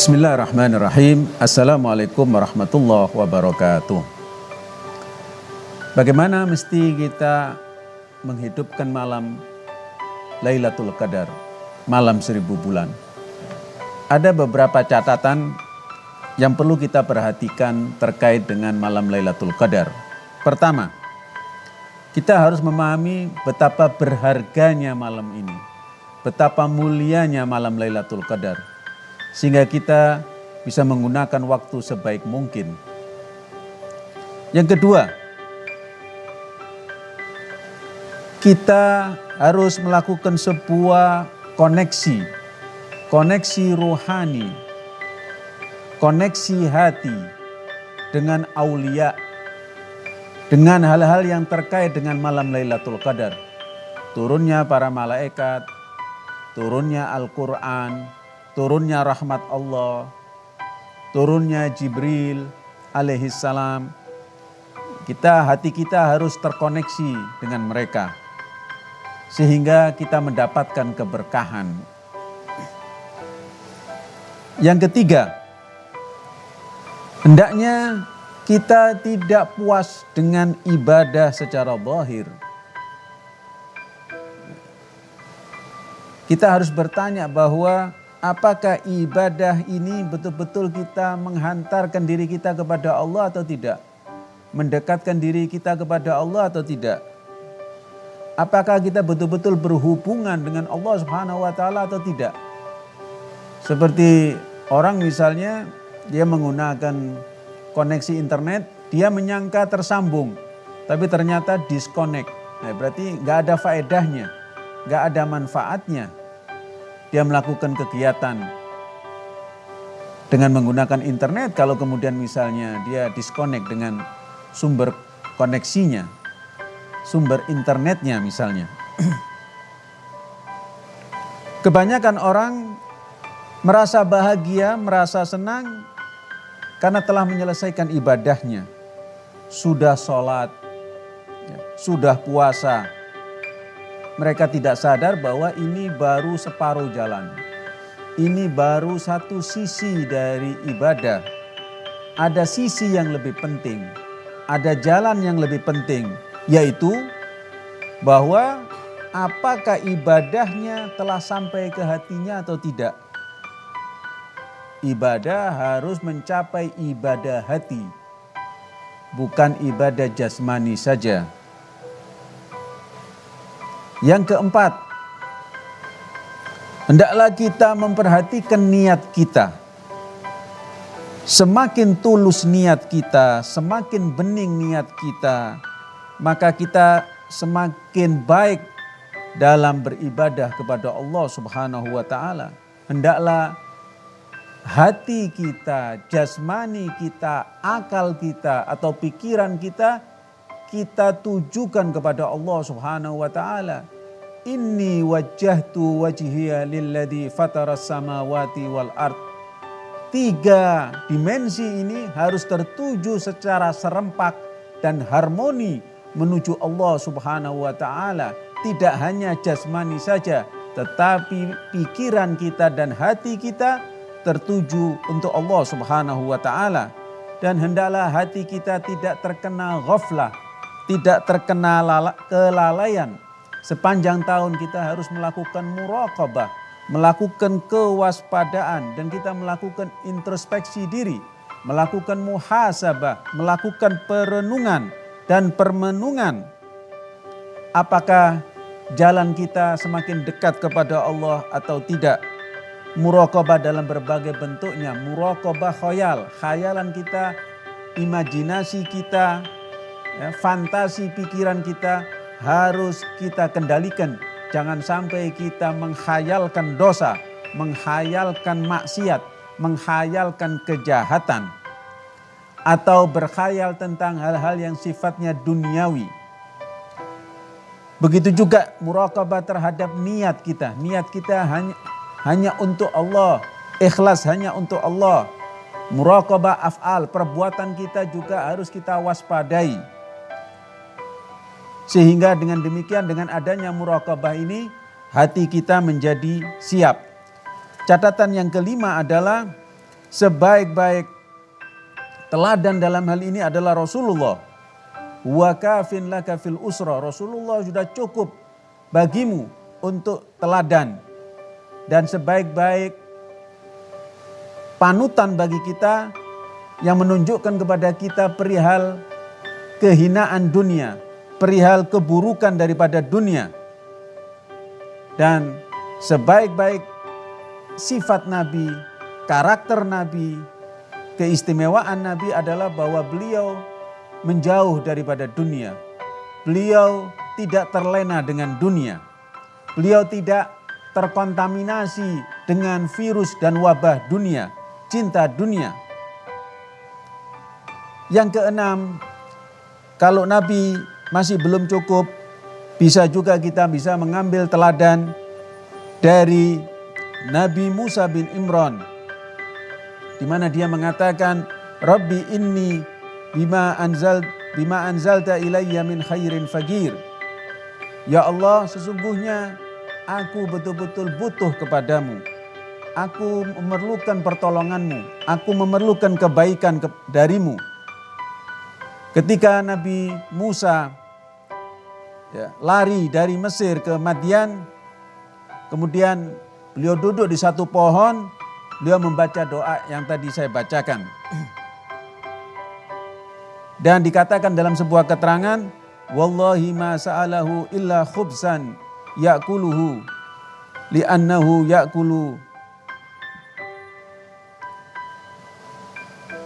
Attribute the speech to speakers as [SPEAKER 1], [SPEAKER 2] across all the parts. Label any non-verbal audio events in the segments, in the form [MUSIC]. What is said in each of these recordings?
[SPEAKER 1] Bismillahirrahmanirrahim. Assalamualaikum warahmatullahi wabarakatuh. Bagaimana mesti kita menghidupkan malam Lailatul Qadar, malam seribu bulan? Ada beberapa catatan yang perlu kita perhatikan terkait dengan malam Lailatul Qadar. Pertama, kita harus memahami betapa berharganya malam ini, betapa mulianya malam Lailatul Qadar sehingga kita bisa menggunakan waktu sebaik mungkin. Yang kedua, kita harus melakukan sebuah koneksi, koneksi rohani, koneksi hati dengan aulia, dengan hal-hal yang terkait dengan malam Lailatul Qadar. Turunnya para malaikat, turunnya Al-Quran, turunnya rahmat Allah, turunnya Jibril alaihissalam. Kita hati kita harus terkoneksi dengan mereka sehingga kita mendapatkan keberkahan. Yang ketiga, hendaknya kita tidak puas dengan ibadah secara zahir. Kita harus bertanya bahwa apakah ibadah ini betul-betul kita menghantarkan diri kita kepada Allah atau tidak? Mendekatkan diri kita kepada Allah atau tidak? Apakah kita betul-betul berhubungan dengan Allah Subhanahu wa taala atau tidak? Seperti orang misalnya dia menggunakan koneksi internet, dia menyangka tersambung, tapi ternyata disconnect. Nah, berarti nggak ada faedahnya, nggak ada manfaatnya dia melakukan kegiatan dengan menggunakan internet kalau kemudian misalnya dia disconnect dengan sumber koneksinya, sumber internetnya misalnya. [CLEARS THROAT] Kebanyakan orang merasa bahagia, merasa senang karena telah menyelesaikan ibadahnya. Sudah sholat, ya, sudah puasa, mereka tidak sadar bahwa ini baru separuh jalan. Ini baru satu sisi dari ibadah. Ada sisi yang lebih penting, ada jalan yang lebih penting, yaitu bahwa apakah ibadahnya telah sampai ke hatinya atau tidak. Ibadah harus mencapai ibadah hati, bukan ibadah jasmani saja. Yang keempat, hendaklah kita memperhatikan niat kita. Semakin tulus niat kita, semakin bening niat kita, maka kita semakin baik dalam beribadah kepada Allah Subhanahu wa taala. Hendaklah hati kita, jasmani kita, akal kita atau pikiran kita kita tujukan kepada Allah Subhanahu wa taala. Inni wajjahtu wajhiya lilladzi fataras samawati wal ard. Tiga dimensi ini harus tertuju secara serempak dan harmoni menuju Allah Subhanahu wa taala. Tidak hanya jasmani saja, tetapi pikiran kita dan hati kita tertuju untuk Allah Subhanahu wa taala. Dan hendaklah hati kita tidak terkena ghaflah, tidak terkena kelalaian. Sepanjang tahun kita harus melakukan muraqabah, melakukan kewaspadaan dan kita melakukan introspeksi diri, melakukan muhasabah, melakukan perenungan dan permenungan. Apakah jalan kita semakin dekat kepada Allah atau tidak? Muraqabah dalam berbagai bentuknya, muraqabah khayal, khayalan kita, imajinasi kita, ya, fantasi pikiran kita harus kita kendalikan. Jangan sampai kita menghayalkan dosa, menghayalkan maksiat, menghayalkan kejahatan. Atau berkhayal tentang hal-hal yang sifatnya duniawi. Begitu juga muraqabah terhadap niat kita. Niat kita hanya, hanya untuk Allah. Ikhlas hanya untuk Allah. Muraqabah af'al, perbuatan kita juga harus kita waspadai sehingga dengan demikian dengan adanya muraqabah ini hati kita menjadi siap. Catatan yang kelima adalah sebaik-baik teladan dalam hal ini adalah Rasulullah. Wa kafin laka fil usra. Rasulullah sudah cukup bagimu untuk teladan. Dan sebaik-baik panutan bagi kita yang menunjukkan kepada kita perihal kehinaan dunia, perihal keburukan daripada dunia. Dan sebaik-baik sifat Nabi, karakter Nabi, keistimewaan Nabi adalah bahwa beliau menjauh daripada dunia. Beliau tidak terlena dengan dunia. Beliau tidak terkontaminasi dengan virus dan wabah dunia, cinta dunia. Yang keenam, kalau Nabi masih belum cukup, bisa juga kita bisa mengambil teladan dari Nabi Musa bin Imran. Di mana dia mengatakan, Rabbi inni bima anzal bima anzalta ilayya min khairin fagir. Ya Allah, sesungguhnya aku betul-betul butuh kepadamu. Aku memerlukan pertolonganmu. Aku memerlukan kebaikan ke darimu. Ketika Nabi Musa ya, lari dari Mesir ke Madian, kemudian beliau duduk di satu pohon, beliau membaca doa yang tadi saya bacakan. [CLEARS THROAT] Dan dikatakan dalam sebuah keterangan, Wallahi ma sa'alahu illa khubsan ya'kuluhu li'annahu ya'kulu.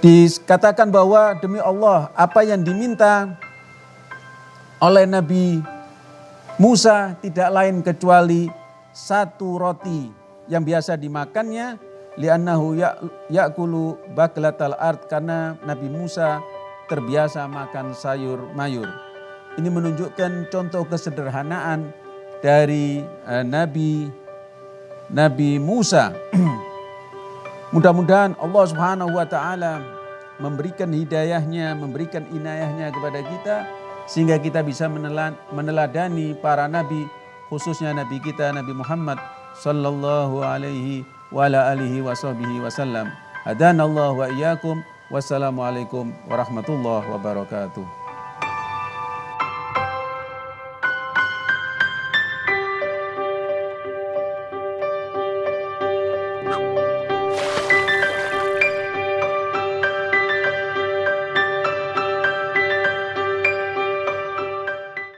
[SPEAKER 1] Dikatakan bahwa demi Allah apa yang diminta oleh Nabi Musa tidak lain kecuali satu roti yang biasa dimakannya li'annahu ya, ya'kulu baklatal art karena Nabi Musa terbiasa makan sayur mayur. Ini menunjukkan contoh kesederhanaan dari uh, Nabi Nabi Musa. [CLEARS THROAT] Mudah-mudahan Allah Subhanahu wa taala memberikan hidayahnya, memberikan inayahnya kepada kita sehingga kita bisa meneladani para nabi khususnya nabi kita Nabi Muhammad sallallahu alaihi wa ala alihi wasallam. Hadanallahu wa iyyakum. Wassalamualaikum warahmatullahi wabarakatuh.